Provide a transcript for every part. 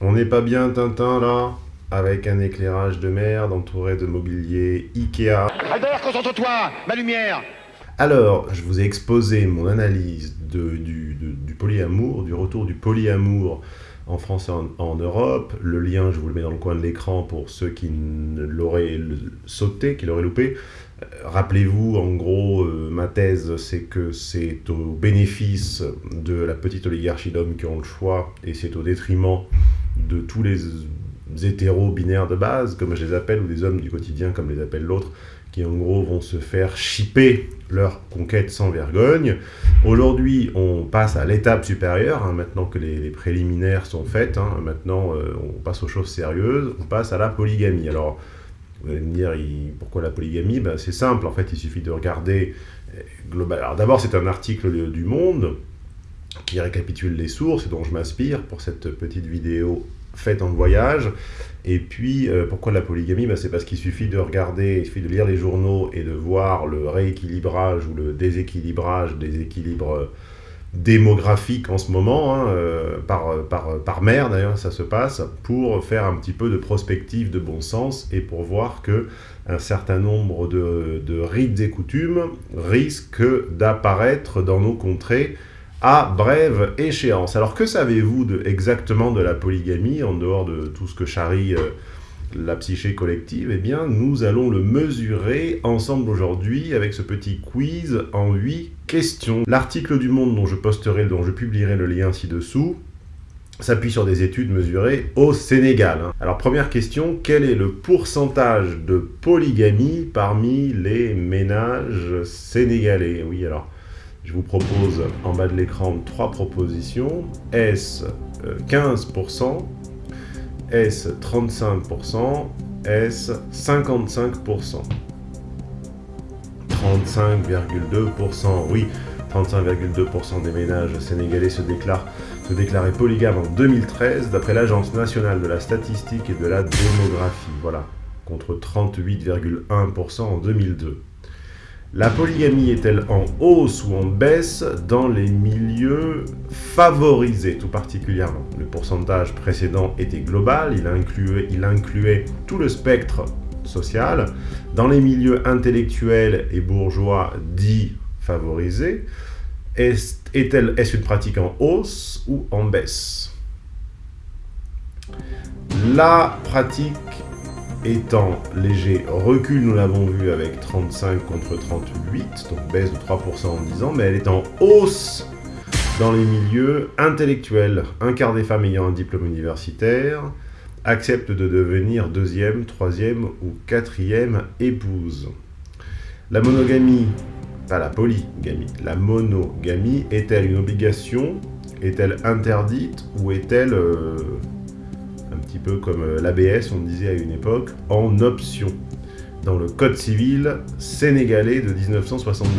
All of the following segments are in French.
On n'est pas bien, Tintin, là Avec un éclairage de merde entouré de mobilier Ikea. Albert, concentre-toi Ma lumière Alors, je vous ai exposé mon analyse de, du, du polyamour, du retour du polyamour en France et en, Europe. Le lien, je vous le mets dans le coin de l'écran pour ceux qui l'auraient sauté, qui l'auraient loupé. Euh, rappelez-vous, en gros, euh, ma thèse, c'est que c'est au bénéfice de la petite oligarchie d'hommes qui ont le choix, et c'est au détriment de tous les hétéros binaires de base, comme je les appelle, ou des hommes du quotidien, comme les appelle l'autre, qui en gros vont se faire chipper leur conquête sans vergogne. Aujourd'hui, on passe à l'étape supérieure, hein, maintenant que les, préliminaires sont faites, hein, maintenant euh, on passe aux choses sérieuses, on passe à la polygamie. Alors, vous allez me dire, pourquoi la polygamie? Ben, C'est simple, en fait, il suffit de regarder euh, global. Alors d'abord, c'est un article du Monde qui récapitule les sources dont je m'inspire pour cette petite vidéo faite en voyage. Et puis, euh, pourquoi la polygamie? Ben, C'est parce qu'il suffit de regarder, il suffit de lire les journaux et de voir le rééquilibrage ou le déséquilibrage des équilibres démographiques en ce moment, hein, euh, par, par, par mer d'ailleurs ça se passe, pour faire un petit peu de prospective de bon sens et pour voir que un certain nombre de, de rites et coutumes risquent d'apparaître dans nos contrées à brève échéance. Alors que savez-vous exactement de la polygamie, en dehors de tout ce que charrie euh, la psyché collective? Eh bien, nous allons le mesurer ensemble aujourd'hui avec ce petit quiz en 8 questions. L'article du Monde dont je posterai, dont je publierai le lien ci-dessous, s'appuie sur des études mesurées au Sénégal. Hein. Alors première question, quel est le pourcentage de polygamie parmi les ménages sénégalais? Oui, alors je vous propose en bas de l'écran trois propositions. S 15%, S 35%, S 55%. 35,2%, oui, 35,2% des ménages sénégalais se, déclarent, se déclaraient polygames en 2013, d'après l'Agence nationale de la statistique et de la démographie, voilà, contre 38,1% en 2002. La polygamie est-elle en hausse ou en baisse dans les milieux favorisés tout particulièrement? Le pourcentage précédent était global, il incluait, tout le spectre social. Dans les milieux intellectuels et bourgeois dits favorisés, est-ce une pratique en hausse ou en baisse? La pratique étant léger recul, nous l'avons vu avec 35 contre 38, donc baisse de 3% en 10 ans, mais elle est en hausse dans les milieux intellectuels. Un quart des femmes ayant un diplôme universitaire acceptent de devenir deuxième, troisième ou quatrième épouse. La monogamie, pas la polygamie, la monogamie est-elle une obligation? Est-elle interdite ou est-elle euh, petit peu comme euh, l'ABS, on disait à une époque, en option, dans le Code civil sénégalais de 1972.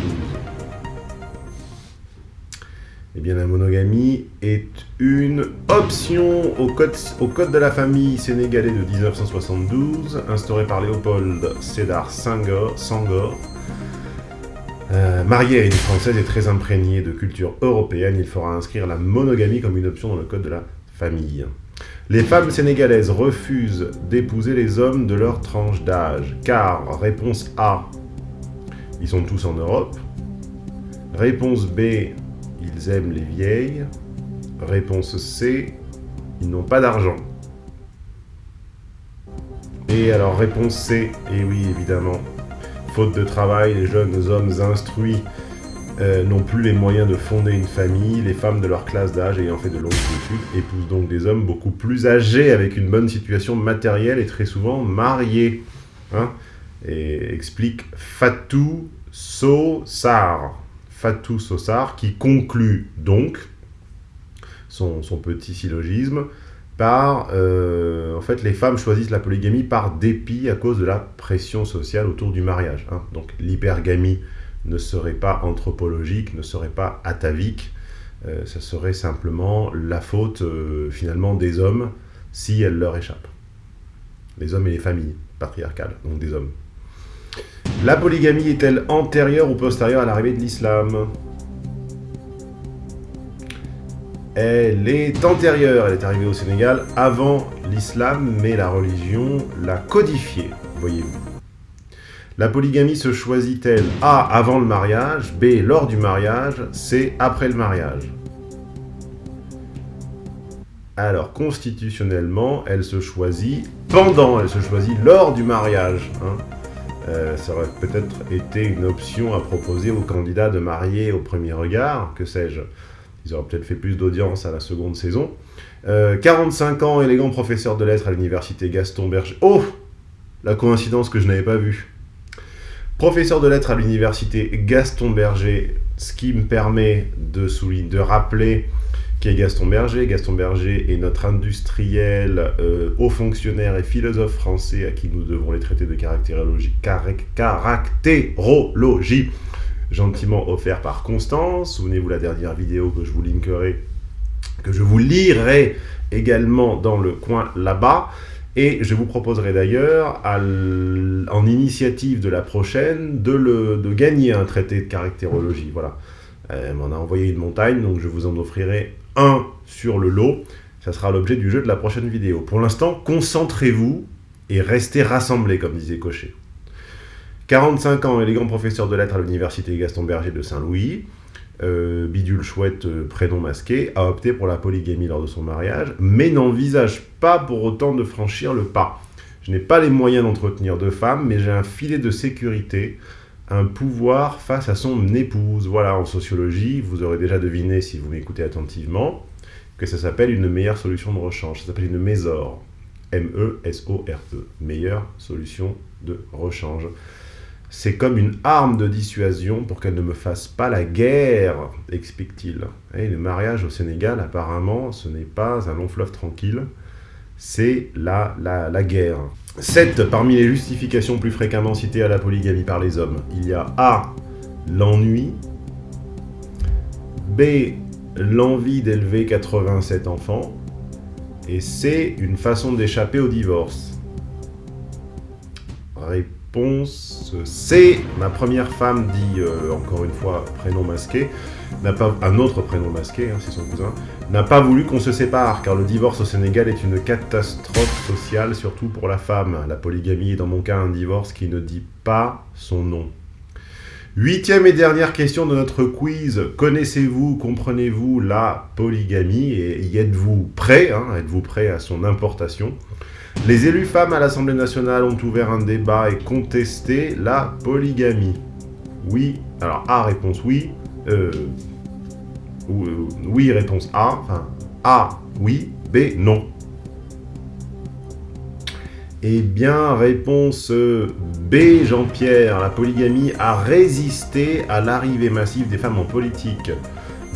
Eh bien, la monogamie est une option au code, de la famille sénégalais de 1972, instauré par Léopold Sédar Senghor, euh, marié à une Française et très imprégné de culture européenne, il fera inscrire la monogamie comme une option dans le code de la famille. Les femmes sénégalaises refusent d'épouser les hommes de leur tranche d'âge, car, réponse A, ils sont tous en Europe. Réponse B, ils aiment les vieilles. Réponse C, ils n'ont pas d'argent. Et alors, réponse C, et oui, évidemment, faute de travail, les jeunes hommes instruits euh, n'ont plus les moyens de fonder une famille, les femmes de leur classe d'âge ayant fait de longues études épousent donc des hommes beaucoup plus âgés avec une bonne situation matérielle et très souvent mariés. Hein et explique Fatou Sossar. Fatou Sossar qui conclut donc son, petit syllogisme par, euh, en fait, les femmes choisissent la polygamie par dépit à cause de la pression sociale autour du mariage. Hein. Donc l'hypergamie ne serait pas anthropologique, ne serait pas atavique, euh, ça serait simplement la faute euh, finalement des hommes si elle leur échappe. Les hommes et les familles patriarcales, donc des hommes. La polygamie est-elle antérieure ou postérieure à l'arrivée de l'islam? Elle est antérieure, elle est arrivée au Sénégal avant l'islam, mais la religion l'a codifiée, voyez-vous. La polygamie se choisit-elle A. avant le mariage, B. lors du mariage, C. après le mariage? Alors, constitutionnellement, elle se choisit pendant, elle se choisit lors du mariage. Hein. Euh, ça aurait peut-être été une option à proposer aux candidats de marier au premier regard, que sais-je? Ils auraient peut-être fait plus d'audience à la seconde saison. 45 euh, ans, élégant professeur de lettres à l'université Gaston Berger. Oh La coïncidence que je n'avais pas vue. Professeur de lettres à l'université Gaston Berger, ce qui me permet de, de rappeler qui est Gaston Berger. Gaston Berger est notre industriel, euh, haut fonctionnaire et philosophe français à qui nous devons les traités de caractérologie, caractérologie gentiment offert par Constance. Souvenez-vous la dernière vidéo que je vous linkerai, que je vous lirai également dans le coin là-bas. Et je vous proposerai d'ailleurs, en initiative de la prochaine, de, gagner un traité de caractérologie. Voilà. Elle m'en a envoyé une montagne, donc je vous en offrirai un sur le lot. Ça sera l'objet du jeu de la prochaine vidéo. Pour l'instant, concentrez-vous et restez rassemblés, comme disait Cochet. 45 ans, élégant professeur de lettres à l'université Gaston Berger de Saint-Louis, euh, bidule chouette, euh, prénom masqué, a opté pour la polygamie lors de son mariage, mais n'envisage pas pour autant de franchir le pas. Je n'ai pas les moyens d'entretenir deux femmes, mais j'ai un filet de sécurité un pouvoir face à son épouse. Voilà, en sociologie, vous aurez déjà deviné, si vous m'écoutez attentivement, que ça s'appelle une meilleure solution de rechange. Ça s'appelle une mésor. M-E-S-O-R-E. -E, meilleure solution de rechange. C'est comme une arme de dissuasion pour qu'elle ne me fasse pas la guerre, explique-t-il. Et le mariage au Sénégal, apparemment, ce n'est pas un long fleuve tranquille c'est la, la, guerre. 7. Parmi les justifications plus fréquemment citées à la polygamie par les hommes, il y a A. L'ennui. B. L'envie d'élever 87 enfants. Et C. Une façon d'échapper au divorce. Réponse C. Ma première femme dit, euh, encore une fois, prénom masqué, pas un autre prénom masqué, hein, c'est son cousin, n'a pas voulu qu'on se sépare, car le divorce au Sénégal est une catastrophe sociale, surtout pour la femme. La polygamie est dans mon cas un divorce qui ne dit pas son nom. Huitième et dernière question de notre quiz. Connaissez-vous, comprenez-vous la polygamie et y êtes-vous prêt hein, Êtes-vous prêt à son importation? Les élus femmes à l'Assemblée nationale ont ouvert un débat et contesté la polygamie. Oui, alors A, réponse oui. Euh, euh, oui, réponse A. Enfin, A, oui. B, non. Eh bien, réponse B, Jean-Pierre. La polygamie a résisté à l'arrivée massive des femmes en politique.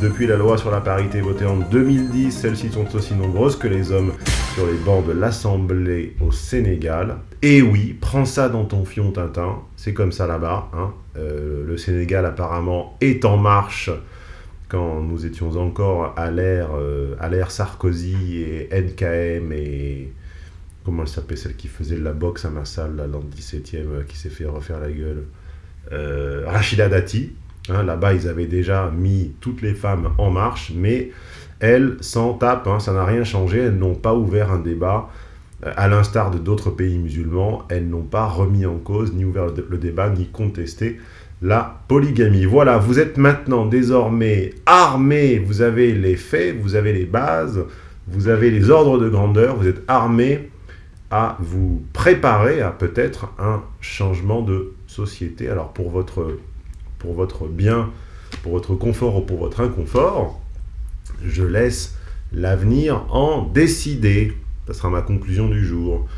Depuis la loi sur la parité votée en 2010, celles-ci sont aussi nombreuses que les hommes sur les bancs de l'Assemblée au Sénégal. Et oui, prends ça dans ton fion, Tintin. C'est comme ça là-bas. Hein. Euh, le Sénégal, apparemment, est en marche quand nous étions encore à l'ère euh, Sarkozy et NKM et comment elle s'appelait celle qui faisait la boxe à ma salle là, dans le 17e euh, qui s'est fait refaire la gueule. Euh, Rachida Dati hein, là-bas ils avaient déjà mis toutes les femmes en marche mais elles s'en tapent hein, ça n'a rien changé. Elles n'ont pas ouvert un débat. À l'instar de d'autres pays musulmans elles n'ont pas remis en cause ni ouvert le débat ni contesté la polygamie. Voilà, vous êtes maintenant désormais armé, vous avez les faits, vous avez les bases, vous avez les ordres de grandeur, vous êtes armé à vous préparer à peut-être un changement de société. Alors pour votre, pour votre bien, pour votre confort ou pour votre inconfort, je laisse l'avenir en décider. Ce sera ma conclusion du jour.